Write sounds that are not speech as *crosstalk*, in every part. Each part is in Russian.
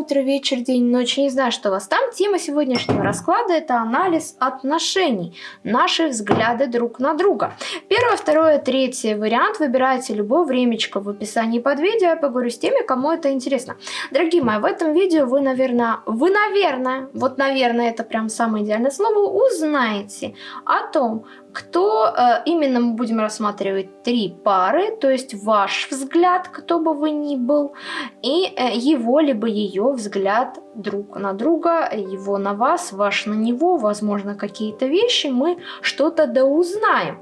утро, вечер, день, ночь. Не знаю, что у вас там. Тема сегодняшнего расклада – это анализ отношений, наши взгляды друг на друга. Первое, второе, третье вариант. Выбирайте любое времечко в описании под видео. Я поговорю с теми, кому это интересно. Дорогие мои, в этом видео вы, наверное, вы, наверное, вот, наверное, это прям самое идеальное слово, узнаете о том, кто э, именно мы будем рассматривать три пары, то есть ваш взгляд, кто бы вы ни был, и э, его либо ее взгляд друг на друга, его на вас, ваш на него, возможно, какие-то вещи мы что-то да узнаем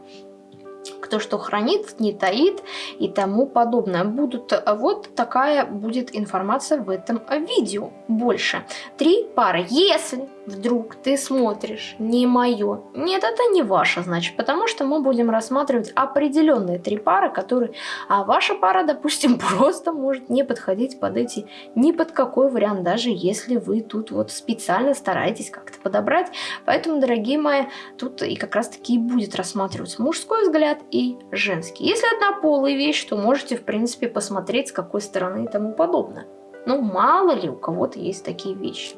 кто что хранит, не таит и тому подобное. Будут, э, вот такая будет информация в этом видео. Больше. Три пары. Если вдруг ты смотришь не мое, нет, это не ваше, значит, потому что мы будем рассматривать определенные три пары, которые, а ваша пара, допустим, *laughs* просто может не подходить под эти, ни под какой вариант, даже если вы тут вот специально стараетесь как-то подобрать. Поэтому, дорогие мои, тут и как раз таки будет рассматриваться мужской взгляд и женский. Если однополая вещь, то можете, в принципе, посмотреть, с какой стороны и тому подобное. Ну, мало ли у кого-то есть такие вещи.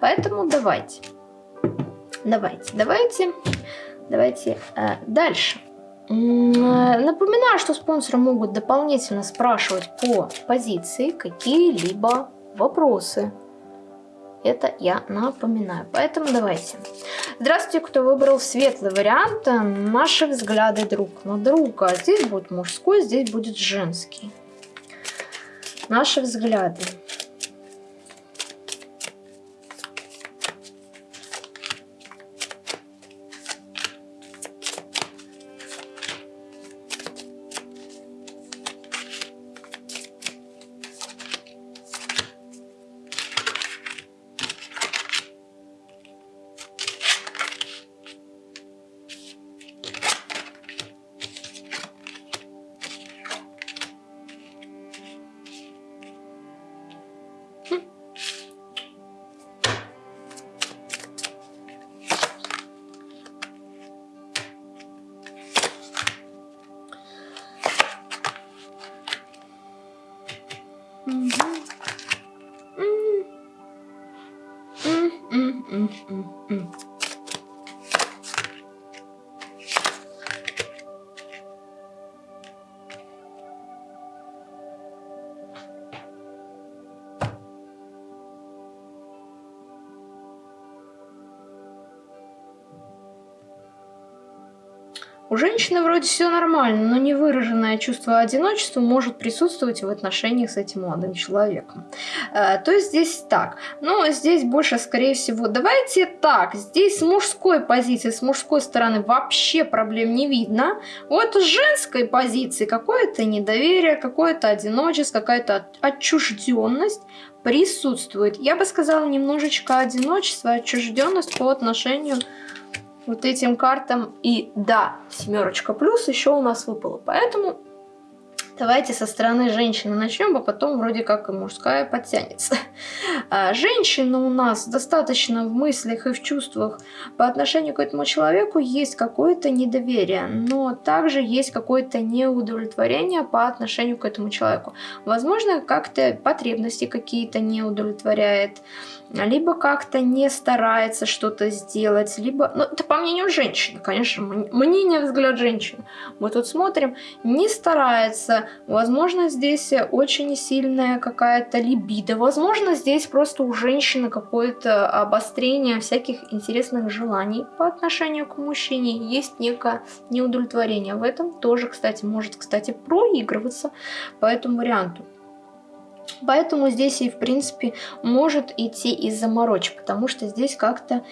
Поэтому давайте, давайте, давайте, давайте э, дальше. Э, напоминаю, что спонсоры могут дополнительно спрашивать по позиции какие-либо вопросы. Это я напоминаю. Поэтому давайте. Здравствуйте, кто выбрал светлый вариант. Наши взгляды друг на друга. Здесь будет мужской, здесь будет женский. Наши взгляды. У женщины вроде все нормально, но невыраженное чувство одиночества может присутствовать в отношениях с этим молодым человеком. Э, то здесь так. Но здесь больше, скорее всего, давайте так. Здесь с мужской позиции, с мужской стороны вообще проблем не видно. Вот с женской позиции какое-то недоверие, какое-то одиночество, какая-то отчужденность присутствует. Я бы сказала, немножечко одиночество, отчужденность по отношению вот этим картам. И да, семерочка плюс еще у нас выпала. Поэтому Давайте со стороны женщины начнем, а потом вроде как и мужская подтянется. А, женщина у нас достаточно в мыслях и в чувствах по отношению к этому человеку есть какое-то недоверие, но также есть какое-то неудовлетворение по отношению к этому человеку. Возможно, как-то потребности какие-то не удовлетворяет, либо как-то не старается что-то сделать, либо, ну это по мнению женщины, конечно, мнение, взгляд женщины. Мы тут смотрим, не старается, Возможно, здесь очень сильная какая-то либидо. Возможно, здесь просто у женщины какое-то обострение всяких интересных желаний по отношению к мужчине. Есть некое неудовлетворение. В этом тоже, кстати, может, кстати, проигрываться по этому варианту. Поэтому здесь и, в принципе, может идти из заморочек, потому что здесь как-то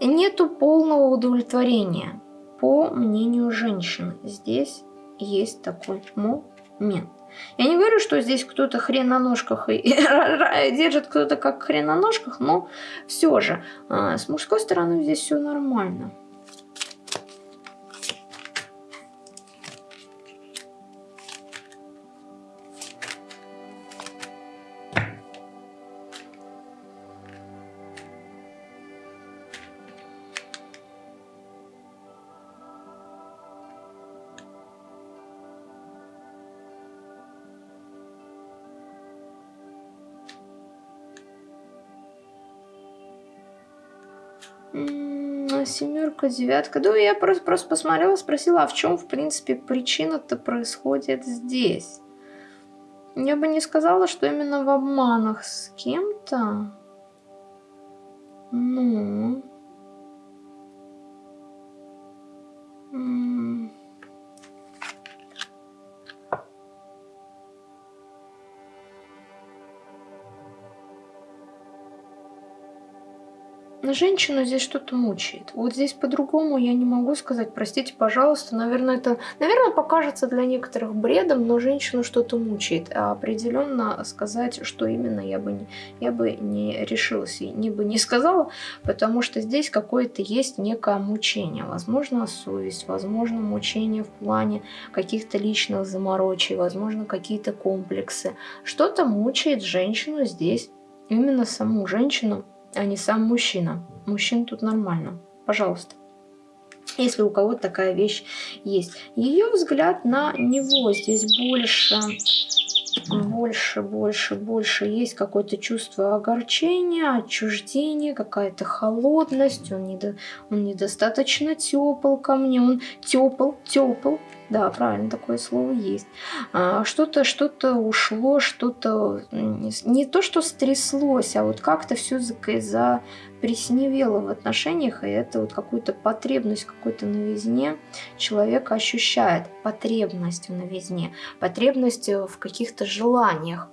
нету полного удовлетворения, по мнению женщины. Здесь есть такой момент. Я не говорю, что здесь кто-то хрен на ножках и *laughs* держит кто-то как хрен на ножках, но все же а, с мужской стороны здесь все нормально. Семерка, девятка. Да, я просто, просто посмотрела, спросила, а в чем, в принципе, причина-то происходит здесь? Я бы не сказала, что именно в обманах с кем-то. Ну... женщину здесь что-то мучает. Вот здесь по-другому я не могу сказать. Простите, пожалуйста. Наверное, это, наверное, покажется для некоторых бредом, но женщину что-то мучает. А определенно сказать, что именно, я бы не, я бы не решилась и не бы не сказала, потому что здесь какое-то есть некое мучение. Возможно, совесть, возможно, мучение в плане каких-то личных заморочей, возможно, какие-то комплексы. Что-то мучает женщину здесь, именно саму женщину, а не сам мужчина. Мужчин тут нормально. Пожалуйста. Если у кого-то такая вещь есть. Ее взгляд на него здесь больше, больше, больше, больше. Есть какое-то чувство огорчения, отчуждения, какая-то холодность. Он, недо, он недостаточно тепл ко мне. Он тепл, тепл, да, правильно, такое слово есть. А, что-то, что-то ушло, что-то не то, что стряслось, а вот как-то все за, за присневело в отношениях, и это вот какую-то потребность какой-то новизне человек ощущает. Потребность в новизне, потребность в каких-то желаниях.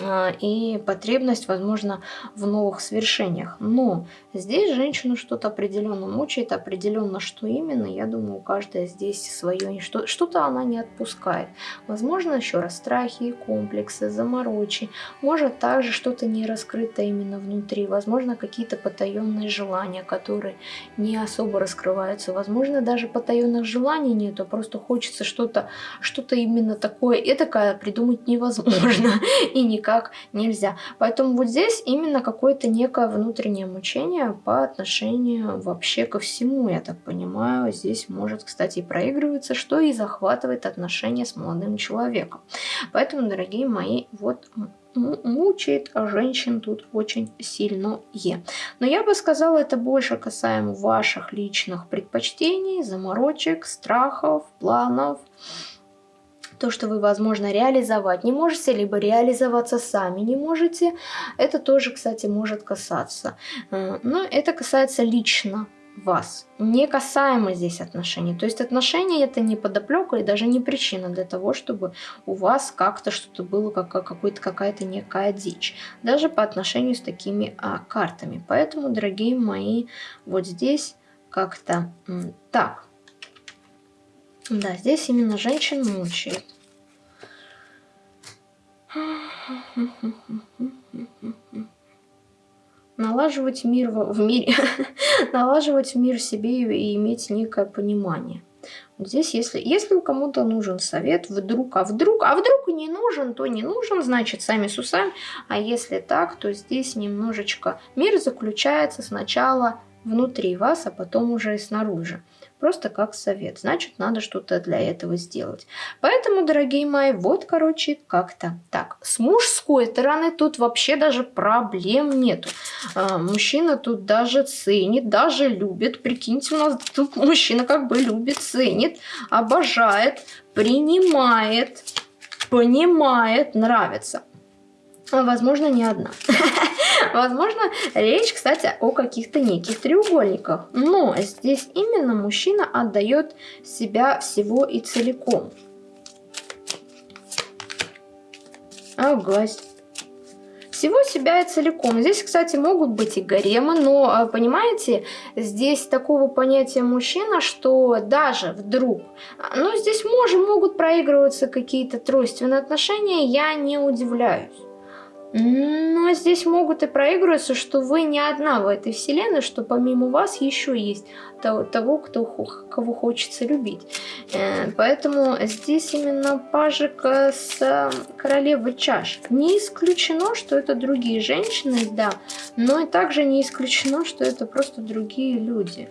А, и потребность, возможно, в новых свершениях. Но здесь женщину что-то определенно мучает, определенно что именно, я думаю, каждая здесь свое, что-то она не отпускает. Возможно, еще раз страхи, комплексы, заморочи, может также что-то не раскрыто именно внутри, возможно, какие-то потаенные желания, которые не особо раскрываются, возможно, даже потаенных желаний нету, просто хочется что-то что, -то, именно такое, и такое придумать невозможно, *laughs* и никак никак нельзя. Поэтому вот здесь именно какое-то некое внутреннее мучение по отношению вообще ко всему, я так понимаю. Здесь может, кстати, и проигрываться, что и захватывает отношения с молодым человеком. Поэтому, дорогие мои, вот мучает женщин тут очень сильно. Но я бы сказала, это больше касаемо ваших личных предпочтений, заморочек, страхов, планов, то, что вы, возможно, реализовать не можете, либо реализоваться сами не можете, это тоже, кстати, может касаться. Э, но это касается лично вас, не касаемо здесь отношений. То есть отношения это не подоплека и даже не причина для того, чтобы у вас как-то что-то было, как, какая-то некая дичь. Даже по отношению с такими а, картами. Поэтому, дорогие мои, вот здесь как-то так. Да, здесь именно женщин мучает. Налаживать мир в, мире, *laughs* налаживать мир себе и иметь некое понимание. Вот здесь, если, если у кому-то нужен совет, вдруг, а вдруг, а вдруг не нужен, то не нужен, значит, сами с усами. А если так, то здесь немножечко мир заключается сначала внутри вас, а потом уже и снаружи. Просто как совет. Значит, надо что-то для этого сделать. Поэтому, дорогие мои, вот, короче, как-то так. С мужской стороны тут вообще даже проблем нету. А, мужчина тут даже ценит, даже любит. Прикиньте, у нас тут мужчина как бы любит, ценит, обожает, принимает, понимает, нравится. А, возможно, не одна. *laughs* *laughs* Возможно, речь, кстати, о каких-то неких треугольниках. Но здесь именно мужчина отдает себя всего и целиком. Агась. Всего себя и целиком. Здесь, кстати, могут быть и гаремы, но, а, понимаете, здесь такого понятия мужчина, что даже вдруг, ну, здесь может, могут проигрываться какие-то тройственные отношения, я не удивляюсь. Но здесь могут и проигрываться, что вы не одна в этой вселенной, что помимо вас еще есть того, кто, кого хочется любить. Э, поэтому здесь именно пажик с э, королевой чаш. Не исключено, что это другие женщины, да, но и также не исключено, что это просто другие люди,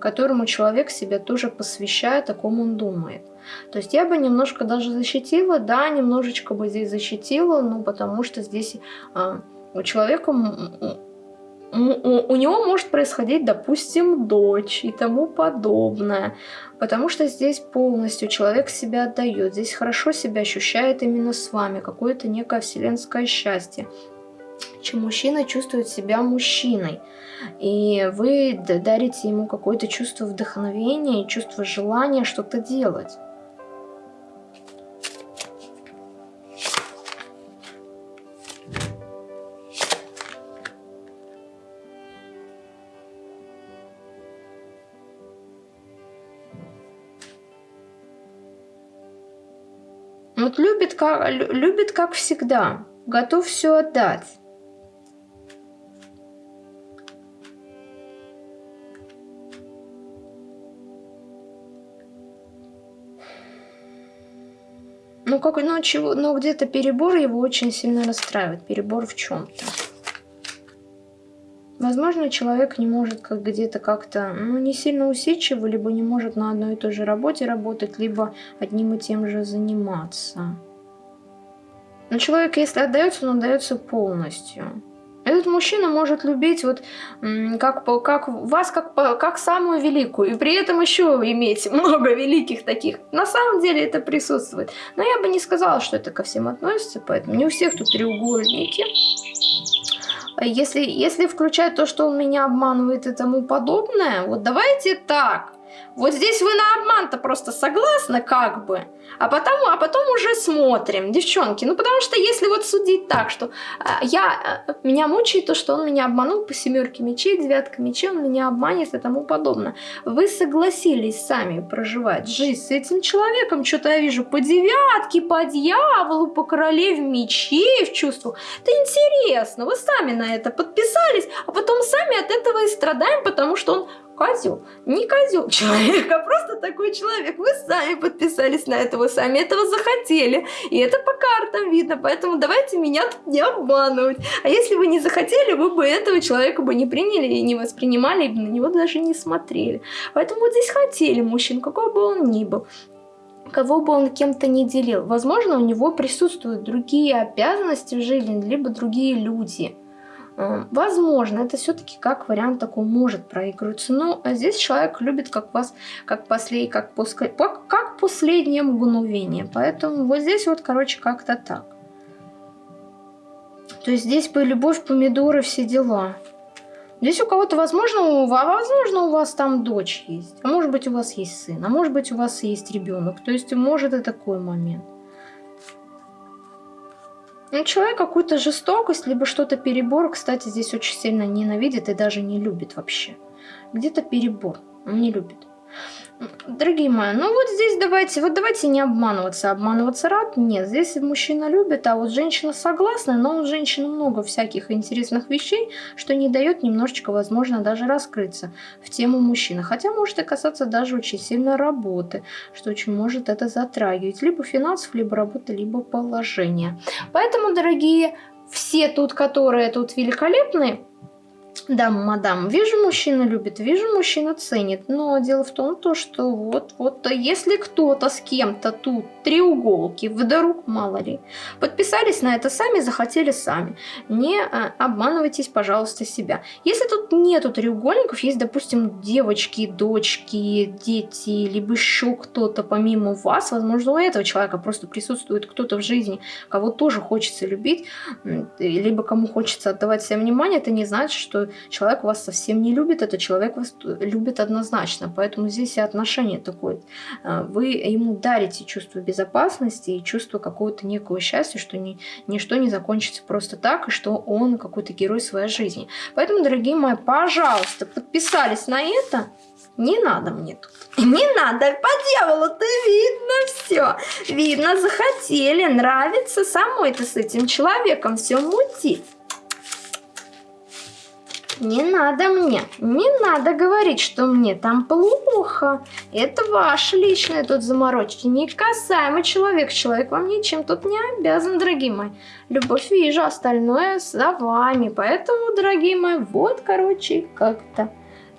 которому человек себя тоже посвящает, о ком он думает. То есть я бы немножко даже защитила, да, немножечко бы здесь защитила, ну потому что здесь а, у человека у у, у него может происходить, допустим, дочь и тому подобное. Потому что здесь полностью человек себя отдает, здесь хорошо себя ощущает именно с вами, какое-то некое вселенское счастье чем мужчина чувствует себя мужчиной. И вы дарите ему какое-то чувство вдохновения и чувство желания что-то делать. Вот любит как, любит как всегда, готов все отдать. Ну, как, ну, чего, ну, где-то перебор его очень сильно расстраивает. Перебор в чем-то. Возможно, человек не может как где-то как-то, ну, не сильно усидчиво, либо не может на одной и той же работе работать, либо одним и тем же заниматься. Но человек, если отдается, он отдается полностью. Этот мужчина может любить вот как, как вас как, как самую великую, и при этом еще иметь много великих таких. На самом деле это присутствует. Но я бы не сказала, что это ко всем относится, поэтому не у всех тут треугольники. Если, если включать то, что он меня обманывает и тому подобное, вот давайте так. Вот здесь вы на обман-то просто согласны, как бы. А потом, а потом уже смотрим, девчонки. Ну, потому что если вот судить так, что а, я, а, меня мучает то, что он меня обманул по семерке мечей, девятка мечей, он меня обманет и тому подобное. Вы согласились сами проживать жизнь с этим человеком, что-то я вижу по девятке, по дьяволу, по королеве мечей в чувствах. Это интересно, вы сами на это подписались, а потом сами от этого и страдаем, потому что он козел. Не козел человек, а просто такой человек. Вы сами подписались на это, вы сами этого захотели. И это по картам видно, поэтому давайте меня тут не обманывать. А если вы не захотели, вы бы этого человека бы не приняли и не воспринимали, и на него даже не смотрели. Поэтому вот здесь хотели мужчин, какой бы он ни был кого бы он кем-то не делил. Возможно, у него присутствуют другие обязанности в жизни, либо другие люди. Э, возможно, это все-таки как вариант такой может проигрываться. Но здесь человек любит как вас, как, послед, как, после, как последнее мгновение. Поэтому вот здесь вот, короче, как-то так. То есть здесь бы любовь, помидоры, все дела. Здесь у кого-то, возможно, у вас, возможно, у вас там дочь есть. А может быть, у вас есть сын. А может быть, у вас есть ребенок. То есть, может и такой момент. Ну, человек какую-то жестокость, либо что-то перебор, кстати, здесь очень сильно ненавидит и даже не любит вообще. Где-то перебор, он не любит. Дорогие мои, ну вот здесь давайте, вот давайте не обманываться. Обманываться рад? Нет, здесь мужчина любит, а вот женщина согласна, но у женщины много всяких интересных вещей, что не дает немножечко, возможно, даже раскрыться в тему мужчины. Хотя может и касаться даже очень сильно работы, что очень может это затрагивать. Либо финансов, либо работы, либо положения. Поэтому, дорогие, все тут, которые тут великолепные, да, мадам, вижу, мужчина любит, вижу, мужчина ценит, но дело в том, то, что вот, вот, если кто-то с кем-то тут треуголки, вдруг, мало ли, подписались на это сами, захотели сами, не а, обманывайтесь, пожалуйста, себя. Если тут нету треугольников, есть, допустим, девочки, дочки, дети, либо еще кто-то помимо вас, возможно, у этого человека просто присутствует кто-то в жизни, кого тоже хочется любить, либо кому хочется отдавать себе внимание, это не значит, что человек вас совсем не любит, этот человек вас любит однозначно. Поэтому здесь и отношение такое. А, вы ему дарите чувство безопасности и чувство какого-то некого счастья, что ни, ничто не закончится просто так, и что он какой-то герой своей жизни. Поэтому, дорогие мои, пожалуйста, подписались на это. Не надо мне тут. *laughs* Не надо, по дьяволу-то видно все. Видно, захотели, нравится самой-то с этим человеком все мутить. Не надо мне, не надо говорить, что мне там плохо. Это ваше личное тут заморочки. Не касаемо человека. Человек вам ничем тут не обязан, дорогие мои. Любовь вижу, остальное за вами. Поэтому, дорогие мои, вот, короче, как-то.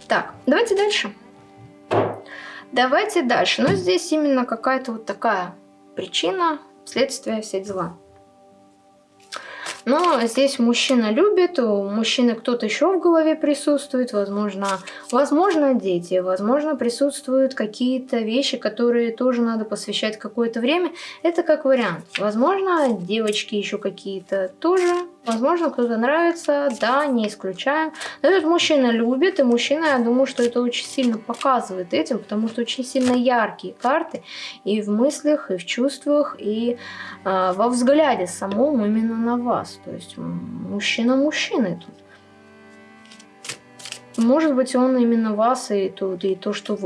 Так, давайте дальше. Давайте дальше. Но здесь именно какая-то вот такая причина, следствие, все дела. Но здесь мужчина любит, у мужчины кто-то еще в голове присутствует, возможно, возможно дети, возможно присутствуют какие-то вещи, которые тоже надо посвящать какое-то время. Это как вариант. Возможно, девочки еще какие-то тоже Возможно, кто-то нравится, да, не исключаем. Но этот мужчина любит, и мужчина, я думаю, что это очень сильно показывает этим, потому что очень сильно яркие карты и в мыслях, и в чувствах, и э, во взгляде самом именно на вас. То есть мужчина мужчины тут. Может быть, он именно вас и то, и то что,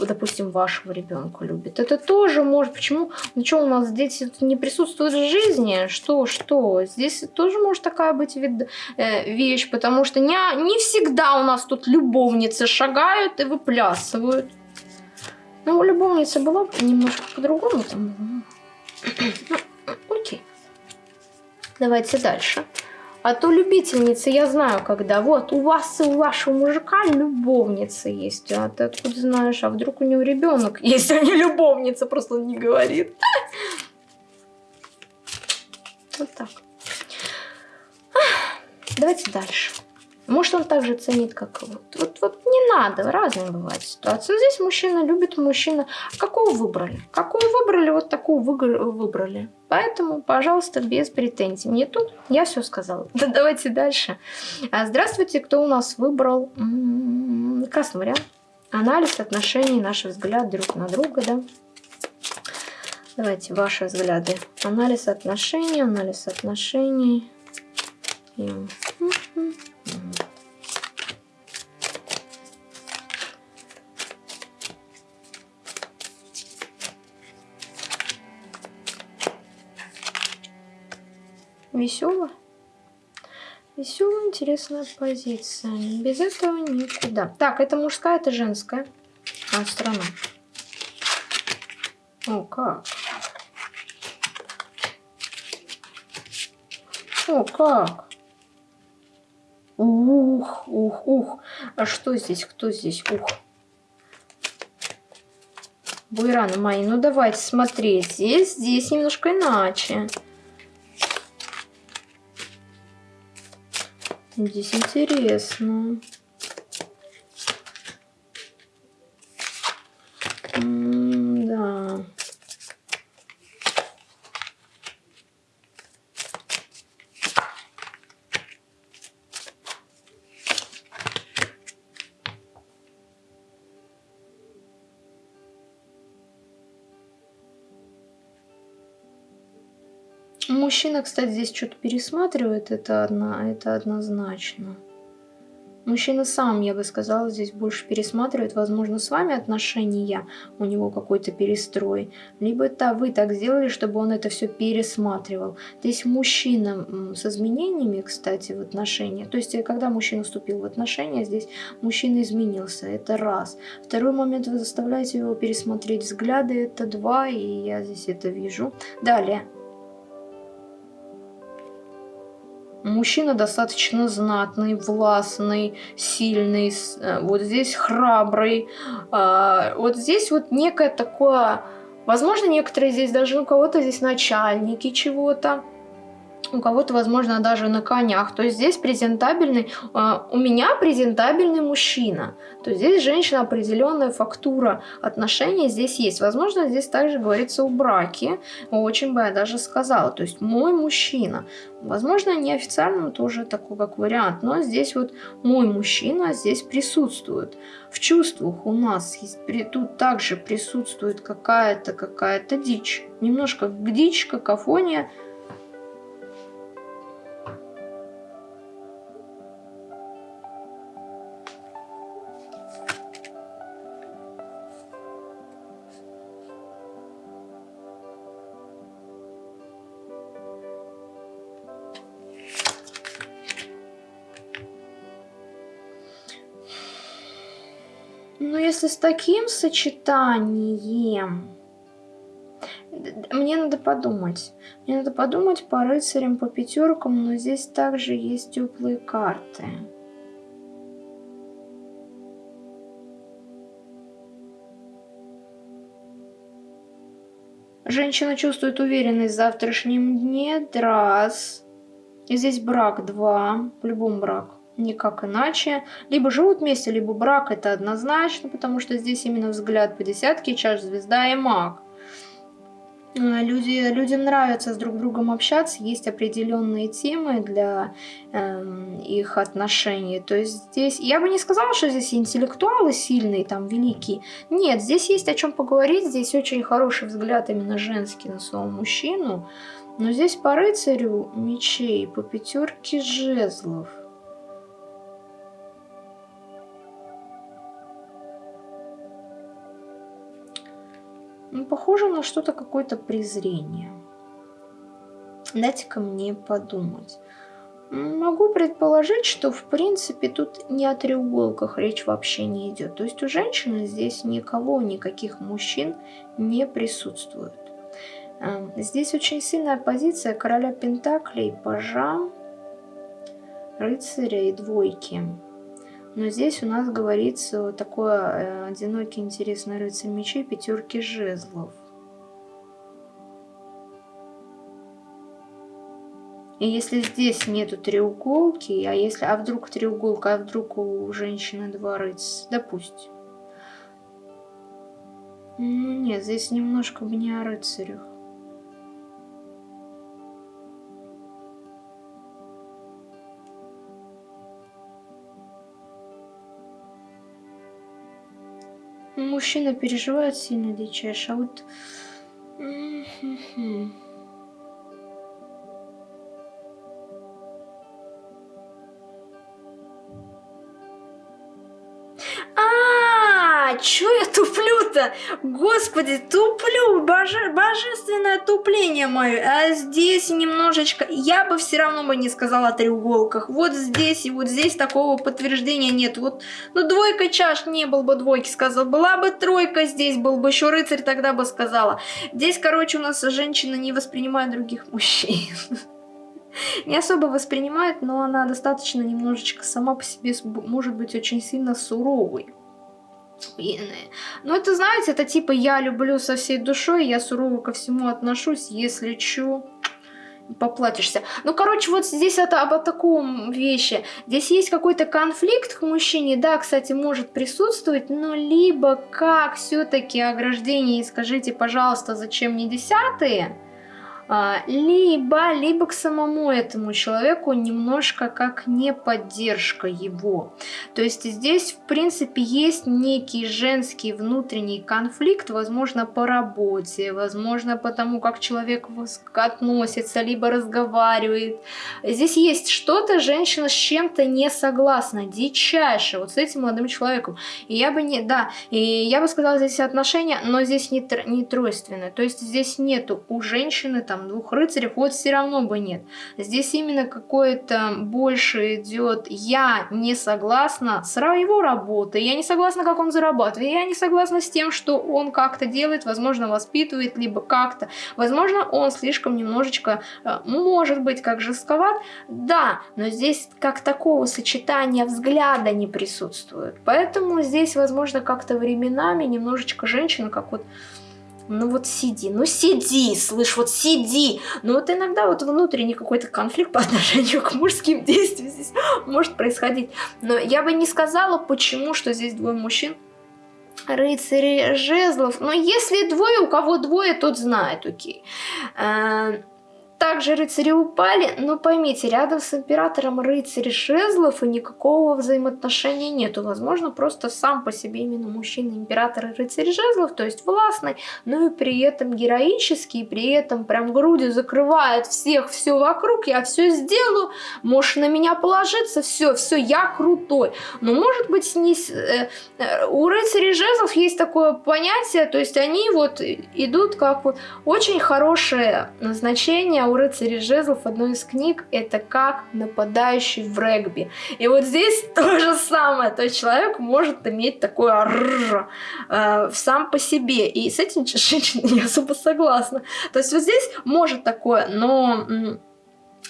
допустим, вашего ребенка любит. Это тоже может. Почему? Ну что, у нас дети не присутствуют в жизни? Что, что? Здесь тоже может такая быть вид, э, вещь, потому что не, не всегда у нас тут любовницы шагают и выплясывают. Ну, любовница была немножко по-другому там. Ну, окей. Давайте дальше. А то любительницы, я знаю, когда вот у вас и у вашего мужика любовница есть. А ты откуда знаешь? А вдруг у него ребенок есть, а не любовница, просто он не говорит. Вот так. Давайте дальше. Может, он также ценит, как вот. Вот, вот не надо, разные бывают ситуации. Здесь мужчина любит мужчина. Какого выбрали? Какого выбрали, вот такого выбрали. Поэтому, пожалуйста, без претензий. Мне тут я все сказала. *laughs* Да, давайте дальше. А, здравствуйте, кто у нас выбрал? М-м-м, красный. Анализ отношений, наши взгляды друг на друга, да. Давайте ваши взгляды. Анализ отношений, анализ отношений. И... Весело. Веселая, интересная позиция. Без этого никуда. Так, это мужская, это женская. А, страна. О, как. О, как. Ух, ух, ух. А что здесь? Кто здесь? Ух. Буйраны мои, ну давайте смотреть. Здесь, здесь немножко иначе. Здесь интересно. Мужчина, кстати, здесь что-то пересматривает, это, одна, это однозначно. Мужчина сам, я бы сказала, здесь больше пересматривает, возможно, с вами отношения, у него какой-то перестрой. Либо это вы так сделали, чтобы он это все пересматривал. Здесь мужчина с изменениями, кстати, в отношениях. То есть, э, когда мужчина вступил в отношения, здесь мужчина изменился, это раз. Второй момент, вы заставляете его пересмотреть взгляды, это два, и я здесь это вижу. Далее, Мужчина достаточно знатный, властный, сильный, э, вот здесь храбрый. А, вот здесь вот некое такое... Возможно, некоторые здесь даже у кого-то здесь начальники чего-то у кого-то, возможно, даже на конях. То есть здесь презентабельный, э, у меня презентабельный мужчина. То есть здесь женщина определенная фактура отношений здесь есть. Возможно, здесь также говорится о браке. Очень бы я даже сказала. То есть мой мужчина. Возможно, неофициально тоже такой как вариант. Но здесь вот мой мужчина здесь присутствует. В чувствах у нас есть, тут также присутствует какая-то какая-то дичь. Немножко дичь, какофония Если с таким сочетанием... Мне надо подумать. Мне надо подумать по рыцарям, по пятеркам, но здесь также есть теплые карты. Женщина чувствует уверенность в завтрашнем дне. Раз. И здесь брак 2, по-любому брак, никак иначе. Либо живут вместе, либо брак это однозначно, потому что здесь именно взгляд по десятке, чаш, звезда и маг. Э, люди, людям нравится с друг другом общаться, есть определенные темы для э, их отношений. То есть здесь, я бы не сказала, что здесь интеллектуалы сильные, там, великие. Нет, здесь есть о чем поговорить, здесь очень хороший взгляд именно женский на своего мужчину. Но здесь по рыцарю мечей, по пятерке жезлов – похоже на что-то, какое-то презрение. Дайте-ка мне подумать. Могу предположить, что в принципе тут не о треуголках речь вообще не идет. То есть у женщины здесь никого, никаких мужчин не присутствует. Эм, здесь очень сильная позиция короля Пентаклей, пажа, рыцаря и двойки. Но здесь у нас говорится такое э, одинокий интересный рыцарь мечей пятерки жезлов. И если здесь нету треуголки, а если, а вдруг треуголка, а вдруг у женщины два рыцаря, допустим. Нет, здесь немножко не о рыцарях. Мужчина переживает сильно дичайше, а вот... чё я туплю-то? Господи, туплю, боже, божественное тупление мое. А здесь немножечко, я бы все равно бы не сказала о треуголках. Вот здесь и вот здесь такого подтверждения нет. Вот, ну двойка чаш не был бы двойки, сказал. Была бы тройка здесь, был бы еще рыцарь, тогда бы сказала. Здесь, короче, у нас женщина не воспринимает других мужчин *laughs* не особо воспринимает, но она достаточно немножечко сама по себе может быть очень сильно суровой. Ну, это, знаете, это типа я люблю со всей душой, я сурово ко всему отношусь, если чё, поплатишься. Ну, короче, вот здесь это об таком вещи. Здесь есть какой-то конфликт к мужчине, да, кстати, может присутствовать, но либо как все-таки ограждение, и скажите, пожалуйста, зачем мне десятые? А, либо, либо к самому этому человеку немножко как не поддержка его. То есть здесь, в принципе, есть некий женский внутренний конфликт, возможно, по работе, возможно, потому как человек относится, либо разговаривает. Здесь есть что-то, женщина с чем-то не согласна, дичайше, вот с этим молодым человеком. И я бы не, да, и я бы сказала, здесь отношения, но здесь не, не тройственное. То есть здесь нету у женщины там там двух рыцарей, вот все равно бы нет. Здесь именно какое-то больше идет «я не согласна с его работой, я не согласна, как он зарабатывает, я не согласна с тем, что он как-то делает, возможно, воспитывает, либо как-то. Возможно, он слишком немножечко, э, может быть, как жестковат, да, но здесь как такого сочетания взгляда не присутствует. Поэтому здесь, возможно, как-то временами немножечко женщина, как вот ну вот сиди, ну сиди, слышь, вот сиди. Ну вот иногда вот внутренний какой-то конфликт по *laughs* отношению к мужским действиям здесь может происходить. Но я бы не сказала, почему, что здесь двое мужчин. Рыцари жезлов. Но если двое, у кого двое, тот знает, окей. Э, также рыцари упали, но поймите, рядом с императором рыцарь жезлов и никакого взаимоотношения нету. Возможно, просто сам по себе именно мужчина император и рыцарь жезлов, то есть властный, но и при этом героический, при этом прям грудью закрывает всех, все вокруг, я все сделаю, можешь на меня положиться, все, все, я крутой. Но может быть не... Э, э, у рыцарей жезлов есть такое понятие, то есть они вот идут как вот очень хорошее назначение у рыцарей жезлов одной из книг это как нападающий в регби. И вот здесь *laughs* то же самое. То есть человек может иметь такое рррр, э, сам по себе. И с этим женщина не особо согласна. То есть вот здесь может такое, но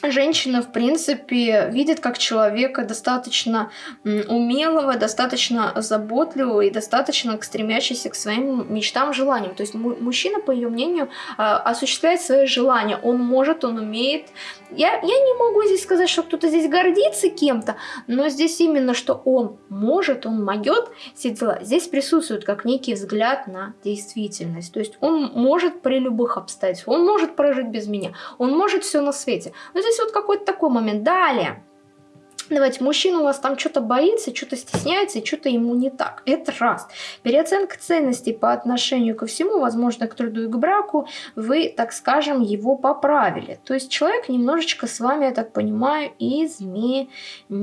женщина, в принципе, видит как человека достаточно умелого, достаточно заботливого и достаточно стремящегося к своим мечтам, желаниям. То есть мужчина, по ее мнению, а, осуществляет свои желания. Он может, он умеет. Я, я не могу здесь сказать, что кто-то здесь гордится кем-то, но здесь именно, что он может, он могет все дела. Здесь присутствует как некий взгляд на действительность. То есть он может при любых обстоятельствах, он может прожить без меня, он может все на свете. Но здесь вот какой-то такой момент. Далее. Давайте, мужчина у вас там что-то боится, что-то стесняется, что-то ему не так. Это раз. Переоценка ценностей по отношению ко всему, возможно, к труду и к браку, вы, так скажем, его поправили. То есть человек немножечко с вами, я так понимаю, изменился.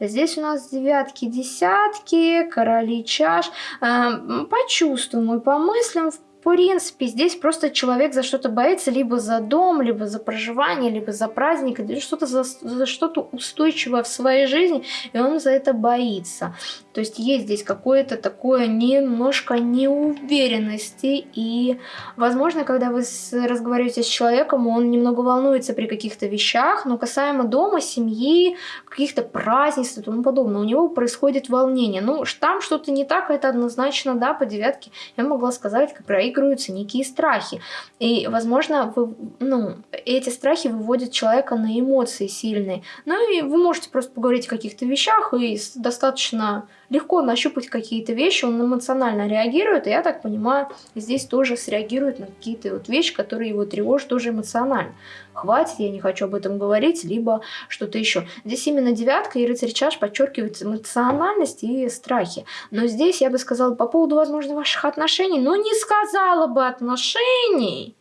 Здесь у нас девятки, десятки, короли чаш. Эм, почувствуем и по мыслям, в в принципе, здесь просто человек за что-то боится, либо за дом, либо за проживание, либо за праздник, или что-то за, за что-то устойчивое в своей жизни, и он за это боится. То есть есть здесь какое-то такое немножко неуверенности, и, возможно, когда вы разговариваете с человеком, он немного волнуется при каких-то вещах, но касаемо дома, семьи, каких-то празднеств и тому подобное, у него происходит волнение. Ну, там что-то не так, это однозначно, да, по девятке я могла сказать, как про проигрываются некие страхи. И, возможно, вы, ну, эти страхи выводят человека на эмоции сильные. Ну и вы можете просто поговорить о каких-то вещах и достаточно легко нащупать какие-то вещи, он эмоционально реагирует, и я так понимаю, здесь тоже среагирует на какие-то вот вещи, которые его тревожат тоже эмоционально. Хватит, я не хочу об этом говорить, либо что-то еще. Здесь именно девятка и рыцарь чаш подчеркивают эмоциональность и страхи. Но здесь я бы сказала по поводу, возможно, ваших отношений, но не сказала бы отношений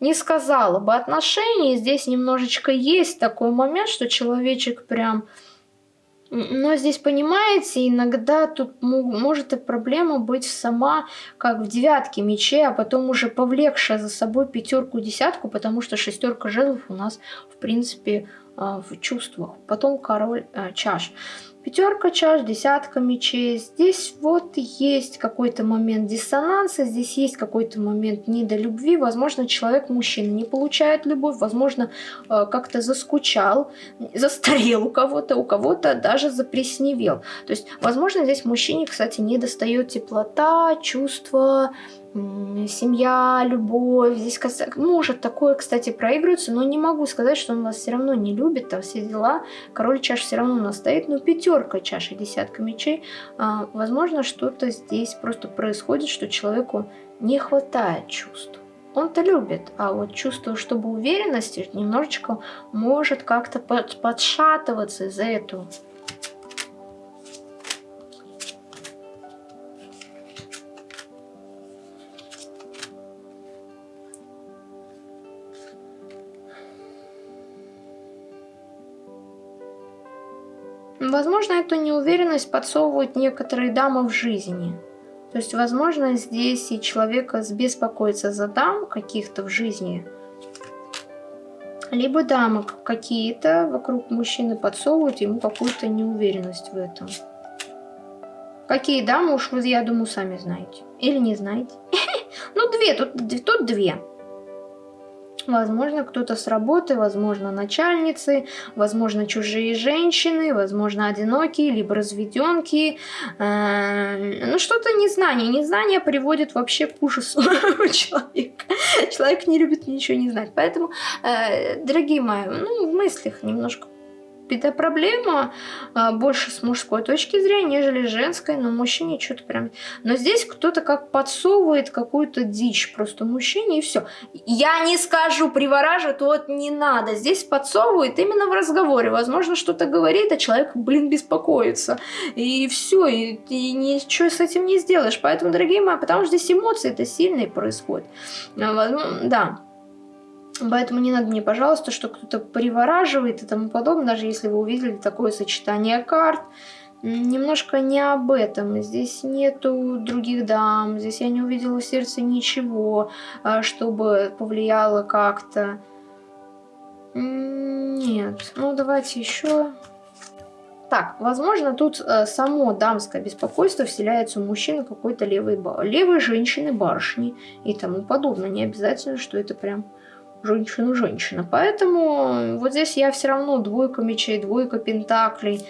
не сказала бы отношений. Здесь немножечко есть такой момент, что человечек прям но здесь, понимаете, иногда тут может и проблема быть сама, как в девятке мечей, а потом уже повлекшая за собой пятерку-десятку, потому что шестерка жезлов у нас, в принципе, а, в чувствах. Потом король а, чаш. Пятерка чаш, десятка мечей. Здесь вот есть какой-то момент диссонанса, здесь есть какой-то момент недолюбви. Возможно, человек, мужчина, не получает любовь, возможно, э, как-то заскучал, застарел у кого-то, у кого-то даже запресневел. То есть, возможно, здесь мужчине, кстати, не достает теплота, чувства, семья, любовь. Здесь может такое, кстати, проигрывается, но не могу сказать, что он вас все равно не любит, там все дела. Король чаш все равно у нас стоит, но пятерка чаши, десятка мечей. А, возможно, что-то здесь просто происходит, что человеку не хватает чувств. Он-то любит, а вот чувство, чтобы уверенности немножечко может как-то подшатываться из-за этого. Эту неуверенность подсовывают некоторые дамы в жизни. То есть, возможно, здесь и человека беспокоится за дам каких-то в жизни. Либо дамы какие-то вокруг мужчины подсовывают ему какую-то неуверенность в этом. Какие дамы, уж вы, я думаю, сами знаете. Или не знаете. *laughs* Ну, две, тут, две. Возможно, кто-то с работы, возможно, начальницы, возможно, чужие женщины, возможно, одинокие, либо разведенки. Э, ну, что-то незнание. Незнание приводит вообще к ужасу *laughs* человека. Человек не любит ничего не знать. Поэтому, э, дорогие мои, ну, в мыслях немножко эта проблема а, больше с мужской точки зрения, нежели женской, но мужчине что-то прям... Но здесь кто-то как подсовывает какую-то дичь просто мужчине и все. Я не скажу, привораживает, вот не надо. Здесь подсовывает именно в разговоре. Возможно, что-то говорит, а человек, блин, беспокоится. И все, и, и ничего с этим не сделаешь. Поэтому, дорогие мои, потому что здесь эмоции это сильные происходят. А, да. Поэтому не надо мне, пожалуйста, что кто-то привораживает и тому подобное, даже если вы увидели такое сочетание карт. Немножко не об этом. Здесь нету других дам, здесь я не увидела в сердце ничего, а, чтобы повлияло как-то. Нет. Ну, давайте еще... Так, возможно, тут э, само дамское беспокойство вселяется у мужчины какой-то левой, левой женщины, барышни и тому подобное. Не обязательно, что это прям женщина-женщина. Поэтому вот здесь я все равно двойка мечей, двойка пентаклей.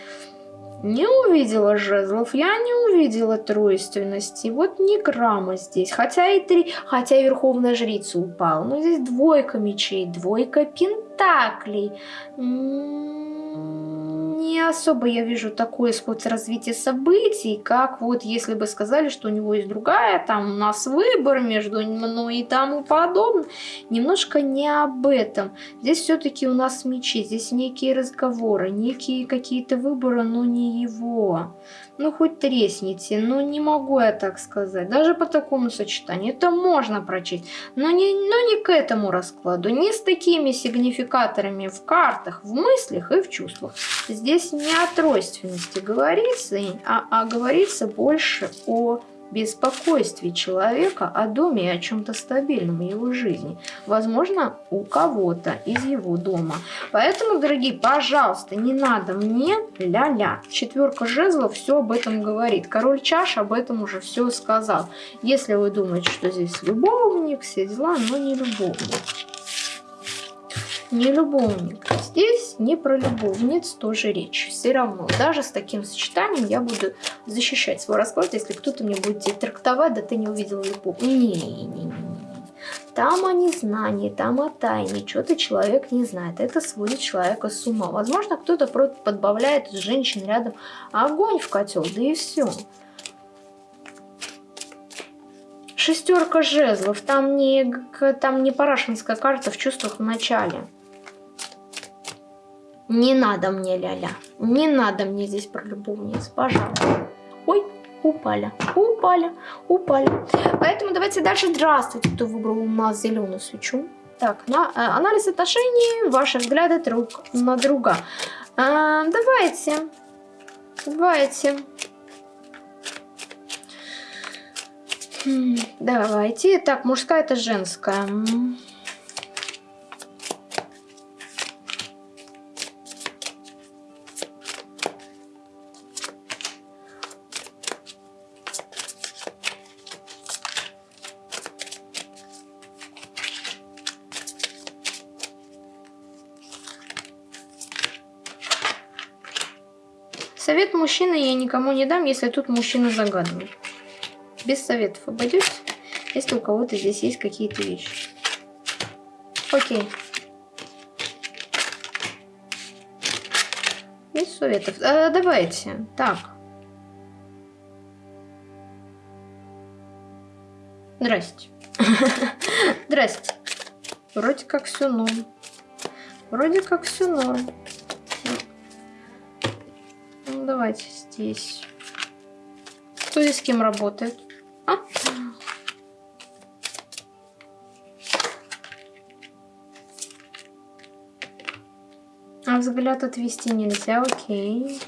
Не увидела жезлов, я не увидела тройственности. Вот ни грамма здесь. Хотя и три, хотя и верховная жрица упала. Но здесь двойка мечей, двойка пентаклей. М -м -м не особо я вижу такой исход развития событий, как вот если бы сказали, что у него есть другая, там у нас выбор между мной и тому подобное. Немножко не об этом. Здесь все-таки у нас мечи, здесь некие разговоры, некие какие-то выборы, но не его. Ну, хоть тресните, но не могу я так сказать. Даже по такому сочетанию. Это можно прочесть. Но не, но не к этому раскладу. Не с такими сигнификаторами в картах, в мыслях и в чувствах. Здесь не о тройственности говорится, а, а говорится больше о беспокойстве человека о доме и о чем-то стабильном в его жизни. Возможно, у кого-то из его дома. Поэтому, дорогие, пожалуйста, не надо мне ля-ля. Четверка жезлов все об этом говорит. Король чаш об этом уже все сказал. Если вы думаете, что здесь любовник, все дела, но не любовник не любовник. Здесь не про любовниц тоже речь. Все равно, даже с таким сочетанием я буду защищать свой расклад, если кто-то мне будет трактовать, да ты не увидел любовь. Не-не-не. Там о незнании, там о тайне, что-то человек не знает. Это сводит человека с ума. Возможно, кто-то просто подбавляет из женщин рядом огонь в котел, да и все. Шестерка жезлов. Там не, там не парашинская карта в чувствах в начале. Не надо мне ля-ля. Не надо мне здесь про любовниц, пожалуйста. Ой, упали, упали, упали. Поэтому давайте дальше. Здравствуйте, кто выбрал у нас зеленую свечу. Так, на, э, анализ отношений, ваши взгляды друг на друга. А, давайте, давайте. Давайте. Так, мужская это женская. Никому не дам, если тут мужчина загадывает. Без советов обойдетесь, если у кого-то здесь есть какие-то вещи. Окей. Без советов. А, давайте. Так. Здрасте. *laughs* Здрасте. Вроде как все норм. Вроде как все норм давайте здесь. Кто здесь с кем работает? А? а взгляд отвести нельзя, окей.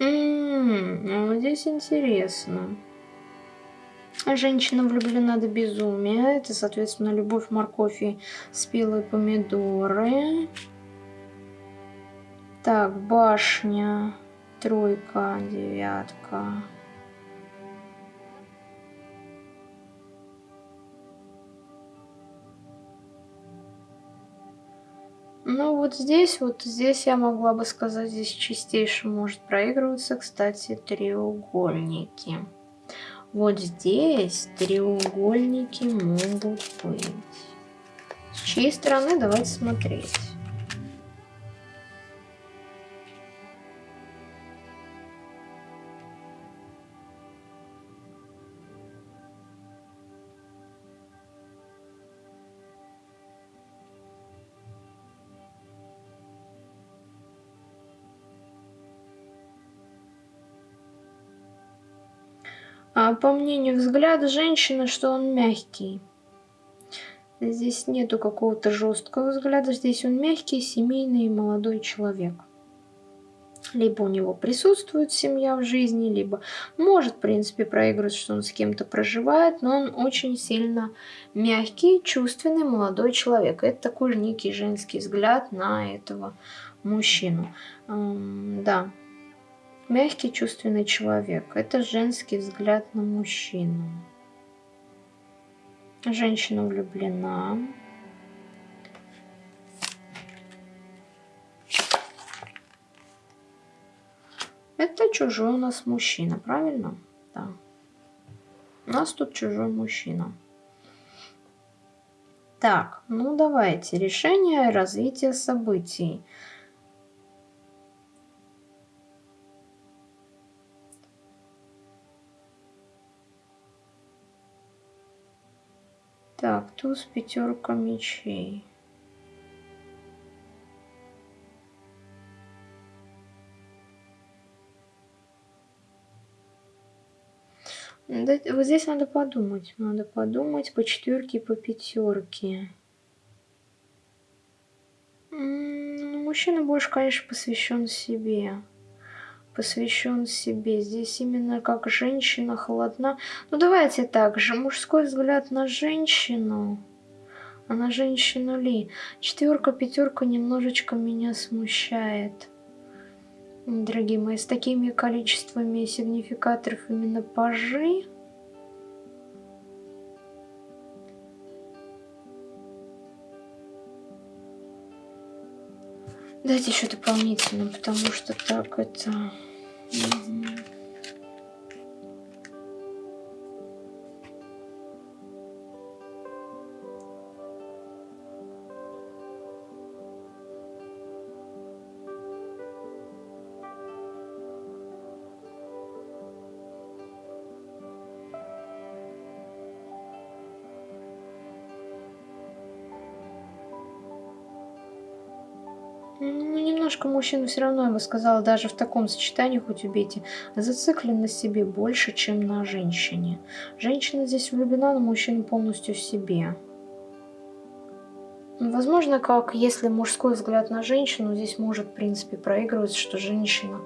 М вот здесь интересно. Женщина влюблена до безумия. Это, соответственно, любовь, морковь и спелые помидоры. Так, башня, тройка, девятка. Ну вот здесь, вот здесь я могла бы сказать, здесь чистейше может проигрываться, кстати, треугольники. Вот здесь треугольники могут быть. С чьей стороны давайте смотреть. По мнению взгляда женщины, что он мягкий. Здесь нету какого-то жесткого взгляда, здесь он мягкий, семейный и молодой человек. Либо у него присутствует семья в жизни, либо может, в принципе, проигрывать, что он с кем-то проживает, но он очень сильно мягкий, чувственный молодой человек. Это такой же некий женский взгляд на этого мужчину. Да. Мягкий, чувственный человек. Это женский взгляд на мужчину. Женщина влюблена. Это чужой у нас мужчина, правильно? Да. У нас тут чужой мужчина. Так, ну давайте. Решение развития событий. Туз, пятерка мечей. Вот здесь надо подумать. Надо подумать по четверке и по пятерке. Мужчина больше, конечно, посвящен себе. Посвящен себе. Здесь именно как женщина холодна. Ну давайте так же. Мужской взгляд на женщину. А на женщину ли? Четверка, пятерка немножечко меня смущает. Дорогие мои, с такими количествами сигнификаторов именно пажи, Дайте еще дополнительно, потому что так это... Угу. Ну, немножко мужчина все равно, я бы сказала, даже в таком сочетании, хоть убейте, зациклен на себе больше, чем на женщине. Женщина здесь влюблена, но мужчина полностью в себе. Возможно, как если мужской взгляд на женщину, здесь может, в принципе, проигрывать, что женщина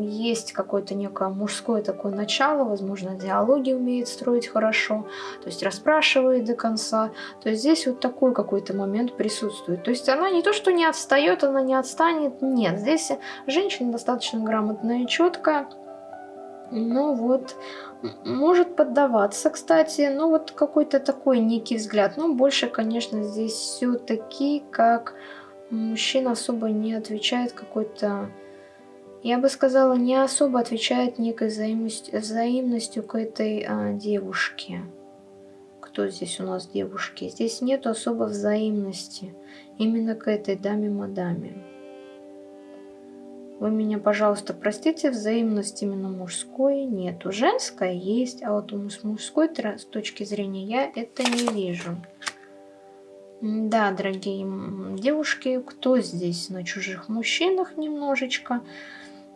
есть какое-то некое мужское такое начало, возможно, диалоги умеет строить хорошо, то есть расспрашивает до конца. То есть здесь вот такой какой-то момент присутствует. То есть она не то, что не отстает, она не отстанет, нет. Здесь женщина достаточно грамотная и четкая. Ну вот, может поддаваться, кстати, ну вот какой-то такой некий взгляд. Но больше, конечно, здесь все-таки как мужчина особо не отвечает какой-то... Я бы сказала, не особо отвечает некой взаимностью, взаимностью к этой а, девушке. Кто здесь у нас девушки? Здесь нет особо взаимности именно к этой даме-мадаме. Вы меня, пожалуйста, простите, взаимность именно мужской нету. Женская есть, а вот с мужской с точки зрения я это не вижу. Да, дорогие девушки, кто здесь на чужих мужчинах немножечко?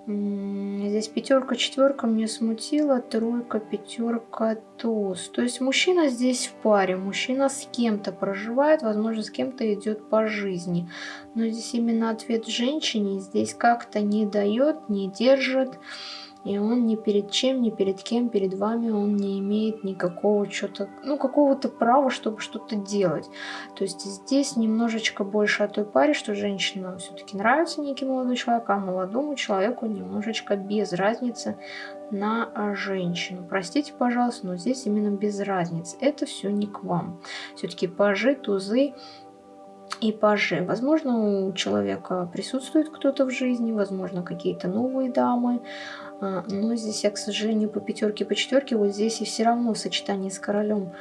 Здесь пятерка, четверка мне смутила, тройка, пятерка, туз. То есть мужчина здесь в паре, мужчина с кем-то проживает, возможно, с кем-то идет по жизни. Но здесь именно ответ женщине здесь как-то не дает, не держит. И он ни перед чем, ни перед кем, перед вами он не имеет никакого что-то, ну, какого-то права, чтобы что-то делать. То есть здесь немножечко больше о той паре, что женщинам все-таки нравится некий молодой человек, а молодому человеку немножечко без разницы на женщину. Простите, пожалуйста, но здесь именно без разницы. Это все не к вам. Все-таки пажи, тузы и пажи. Возможно, у человека присутствует кто-то в жизни, возможно, какие-то новые дамы, а, но здесь я, к сожалению, по пятерке, по четверке, вот здесь и все равно сочетание с королем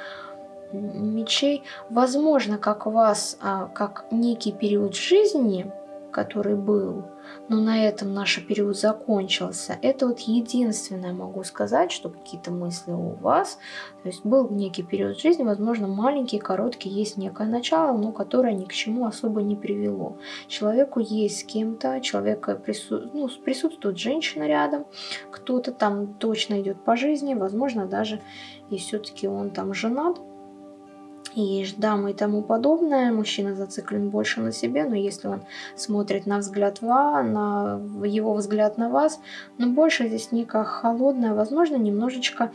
мечей. Возможно, как у вас, а, как некий период жизни, который был, но на этом наш период закончился. Это вот единственное могу сказать, что какие-то мысли у вас. То есть был некий период жизни, возможно, маленький, короткий, есть некое начало, но которое ни к чему особо не привело. Человеку есть с кем-то, человека прису... ну, присутствует женщина рядом, кто-то там точно идет по жизни, возможно, даже и все-таки он там женат, и дамы и тому подобное. Мужчина зациклен больше на себе, но если он смотрит на взгляд ва, на его взгляд на вас, но больше здесь некая холодная, возможно, немножечко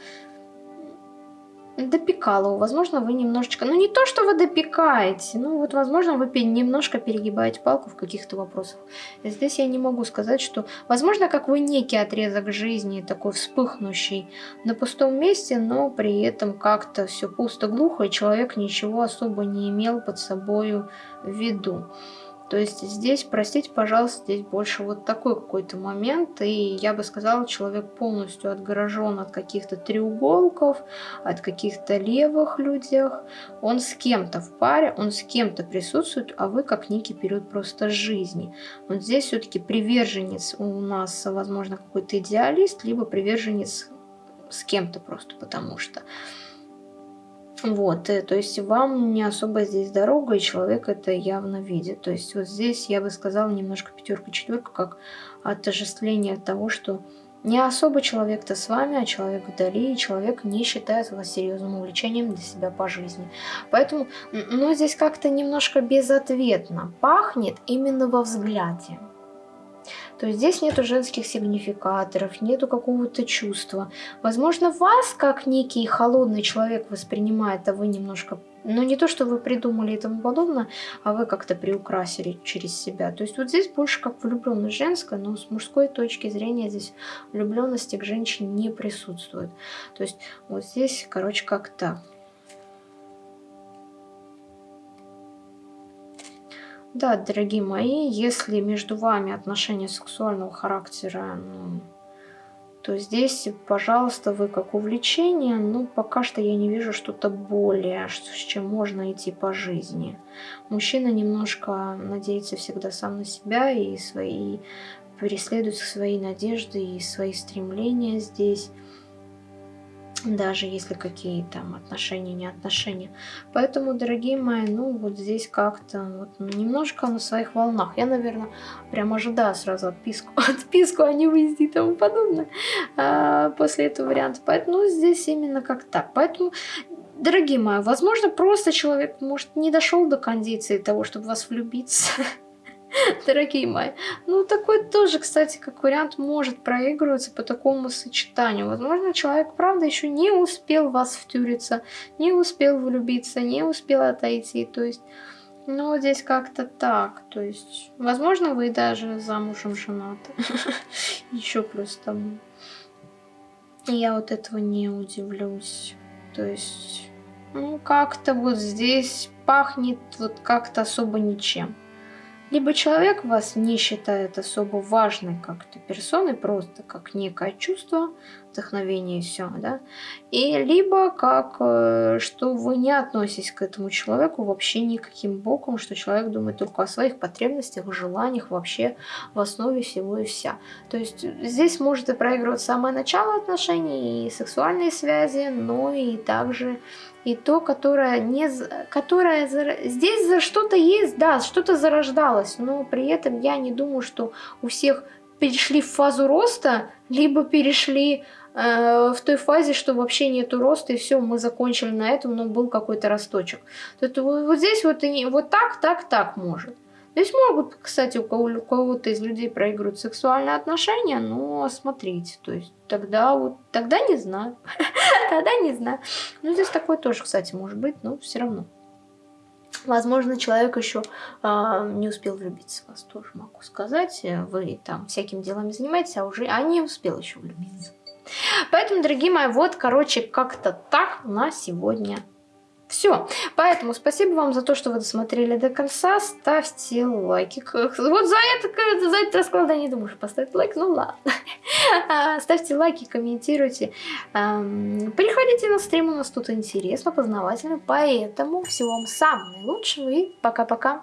допекало. Возможно, вы немножечко... Ну, не то, что вы допекаете, ну, вот, возможно, вы немножко перегибаете палку в каких-то вопросах. Здесь я не могу сказать, что... Возможно, как вы некий отрезок жизни, такой вспыхнущий на пустом месте, но при этом как-то все пусто-глухо, и человек ничего особо не имел под собою в виду. То есть здесь, простите, пожалуйста, здесь больше вот такой какой-то момент, и я бы сказала, человек полностью отгорожен от каких-то треуголков, от каких-то левых людях. Он с кем-то в паре, он с кем-то присутствует, а вы как некий период просто жизни. Вот здесь все-таки приверженец у нас, возможно, какой-то идеалист, либо приверженец с кем-то просто потому что. Вот, э, то есть вам не особо здесь дорога, и человек это явно видит. То есть вот здесь я бы сказала немножко пятерка-четверка, как отождествление того, что не особо человек-то с вами, а человек вдали, и человек не считает вас серьезным увлечением для себя по жизни. Поэтому, ну, здесь как-то немножко безответно пахнет именно во взгляде. То здесь нету женских сигнификаторов, нету какого-то чувства. Возможно, вас как некий холодный человек воспринимает, а вы немножко ну, не то, что вы придумали и тому подобное, а вы как-то приукрасили через себя. То есть вот здесь больше как влюбленность женская, но с мужской точки зрения здесь влюбленности к женщине не присутствует. То есть вот здесь, короче, как так. Да, дорогие мои, если между вами отношения сексуального характера, ну, то здесь, пожалуйста, вы как увлечение, ну, пока что я не вижу что-то более, с чем можно идти по жизни. Мужчина немножко надеется всегда сам на себя и свои преследует свои надежды и свои стремления здесь даже если какие там отношения, не отношения. Поэтому, дорогие мои, ну вот здесь как-то вот, немножко на своих волнах. Я, наверное, прям ожидаю сразу отписку, *laughs* отписку, а не выезди и тому подобное а, после этого варианта. Поэтому ну, здесь именно как так. Поэтому Дорогие мои, возможно, просто человек, может, не дошел до кондиции того, чтобы вас влюбиться. *laughs* *laughs* дорогие мои. Ну, такой тоже, кстати, как вариант может проигрываться по такому сочетанию. Возможно, человек, правда, еще не успел вас втюриться, не успел влюбиться, не успел отойти. То есть, ну, здесь как-то так. То есть, возможно, вы даже замужем женаты. *laughs* Еще плюс тому. Я вот этого не удивлюсь. То есть, ну, как-то вот здесь пахнет вот как-то особо ничем. Либо человек вас не считает особо важной как-то персоной, просто как некое чувство, вдохновение и все, да, и либо как, э, что вы не относитесь к этому человеку вообще никаким боком, что человек думает только о своих потребностях, желаниях вообще в основе всего и вся. То есть здесь может и проигрывать самое начало отношений и сексуальные связи, но и также и то, которое, не, которое здесь за что-то есть, да, что-то зарождалось, но при этом я не думаю, что у всех перешли в фазу роста, либо перешли в той фазе, что вообще нету роста, и все, мы закончили на этом, но был какой-то росточек. То вот, вот здесь вот, вот так, так, так может. Здесь могут, кстати, у кого-то из людей проигрывать сексуальные отношения, но смотрите, то есть тогда вот, тогда не знаю, *laughs* тогда не знаю. Ну, здесь такое тоже, кстати, может быть, но все равно. Возможно, человек еще э, не успел влюбиться вас, тоже могу сказать. Вы там всякими делами занимаетесь, а уже а не успел еще влюбиться. Поэтому, дорогие мои, вот, короче, как-то так на сегодня все. Поэтому спасибо вам за то, что вы досмотрели до конца. Ставьте лайки. Вот за это, за этот расклад я не думаю, что поставить лайк. Ну ладно. А, ставьте лайки, комментируйте. Приходите на стрим, у нас тут интересно, познавательно. Поэтому всего вам самого наилучшего и пока-пока.